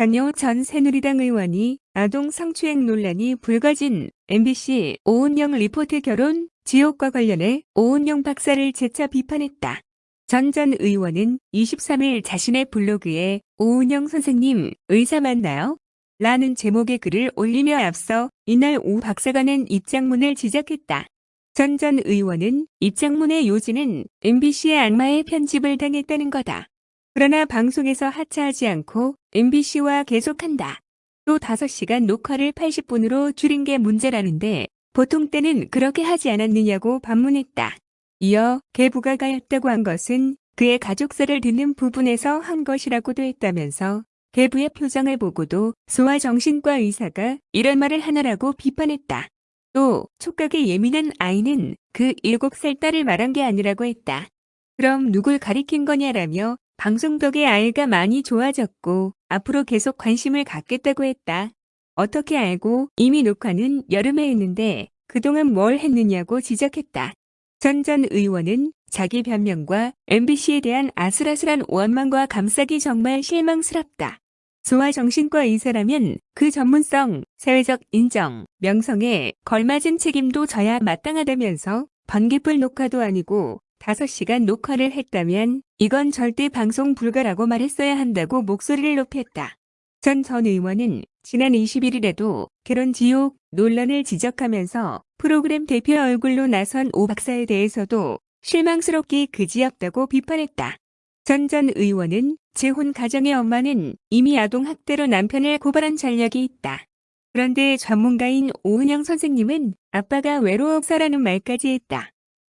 전효 전 새누리당 의원이 아동 성추행 논란이 불거진 MBC 오은영 리포트 결혼 지옥과 관련해 오은영 박사를 재차 비판했다. 전 전 의원은 23일 자신의 블로그에 오은영 선생님 의사 맞나요? 라는 제목의 글을 올리며 앞서 이날 오 박사가 낸 입장문을 지적했다. 전 전 의원은 입장문의 요지는 MBC의 악마의 편집을 당했다는 거다. 그러나 방송에서 하차하지 않고 MBC와 계속한다. 또 5시간 녹화를 80분으로 줄인 게 문제라는데 보통 때는 그렇게 하지 않았느냐고 반문했다. 이어 개부가 가였다고 한 것은 그의 가족사를 듣는 부분에서 한 것이라고도 했다면서 개부의 표정을 보고도 소아정신과 의사가 이런 말을 하나라고 비판했다. 또 촉각이 예민한 아이는 그 7살 딸을 말한 게 아니라고 했다. 그럼 누굴 가리킨 거냐라며 방송 덕에 아이가 많이 좋아졌고 앞으로 계속 관심을 갖겠다고 했다. 어떻게 알고 이미 녹화는 여름에 했는데 그동안 뭘 했느냐고 지적했다. 전전 의원은 자기 변명과 MBC에 대한 아슬아슬한 원망과 감싸기 정말 실망스럽다. 소아정신과 의사라면 그 전문성, 사회적 인정, 명성에 걸맞은 책임도 져야 마땅하다면서 번개불 녹화도 아니고 5시간 녹화를 했다면 이건 절대 방송 불가라고 말했어야 한다고 목소리를 높였다. 전전 의원은 지난 21일에도 결혼 지옥 논란을 지적하면서 프로그램 대표 얼굴로 나선 오 박사에 대해서도 실망스럽기 그지없다고 비판했다. 전전 의원은 재혼 가정의 엄마는 이미 아동학대로 남편을 고발한 전력이 있다. 그런데 전문가인 오은영 선생님은 아빠가 외로워서라는 말까지 했다.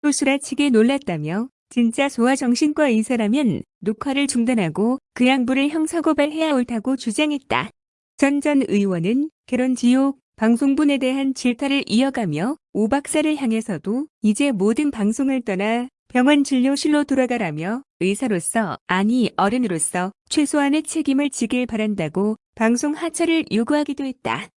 또 수라치게 놀랐다며 진짜 소아정신과 의사라면 녹화를 중단하고 그 양부를 형사고발해야 옳다고 주장했다. 전 전 의원은 결혼 지옥 방송분에 대한 질타를 이어가며 오 박사를 향해서도 이제 모든 방송을 떠나 병원 진료실로 돌아가라며 의사로서 아니 어른으로서 최소한의 책임을 지길 바란다고 방송 하차를 요구하기도 했다.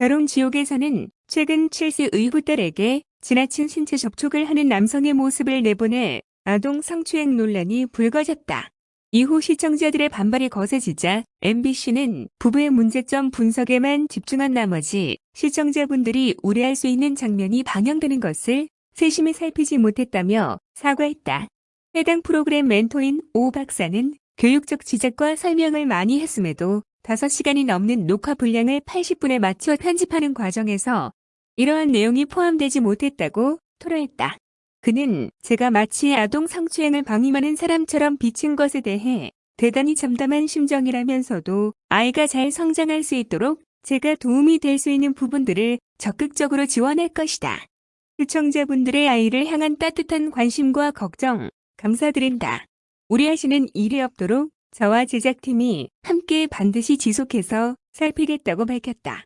결혼 지옥에서는 최근 7세 의후 딸에게 지나친 신체 접촉을 하는 남성의 모습을 내보내 아동 성추행 논란이 불거졌다. 이후 시청자들의 반발이 거세지자 MBC는 부부의 문제점 분석에만 집중한 나머지 시청자분들이 우려할 수 있는 장면이 방영되는 것을 세심히 살피지 못했다며 사과했다. 해당 프로그램 멘토인 오 박사는 교육적 지적과 설명을 많이 했음에도 5시간이 넘는 녹화 분량을 80분에 맞춰 편집하는 과정에서 이러한 내용이 포함되지 못했다고 토로했다. 그는 제가 마치 아동 성추행을 방임하는 사람처럼 비친 것에 대해 대단히 참담한 심정이라면서도 아이가 잘 성장할 수 있도록 제가 도움이 될 수 있는 부분들을 적극적으로 지원할 것이다. 시청자분들의 아이를 향한 따뜻한 관심과 걱정 감사드린다. 우려하시는 일이 없도록 저와 제작팀이 함께 반드시 지속해서 살피겠다고 밝혔다.